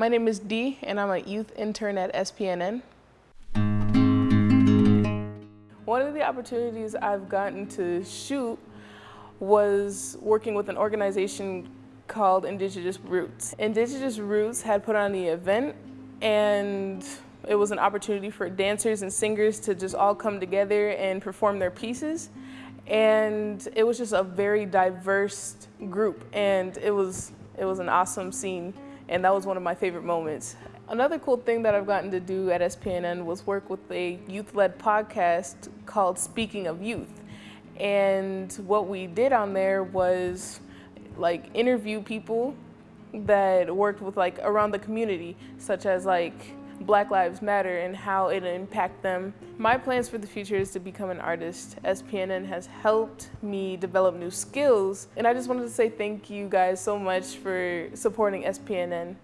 My name is Dee, and I'm a youth intern at SPNN. One of the opportunities I've gotten to shoot was working with an organization called Indigenous Roots. Indigenous Roots had put on the event and it was an opportunity for dancers and singers to just all come together and perform their pieces. And it was just a very diverse group and it was, it was an awesome scene and that was one of my favorite moments. Another cool thing that I've gotten to do at SPNN was work with a youth-led podcast called Speaking of Youth. And what we did on there was like interview people that worked with like around the community, such as like Black Lives Matter and how it impact them. My plans for the future is to become an artist. SPNN has helped me develop new skills and I just wanted to say thank you guys so much for supporting SPNN.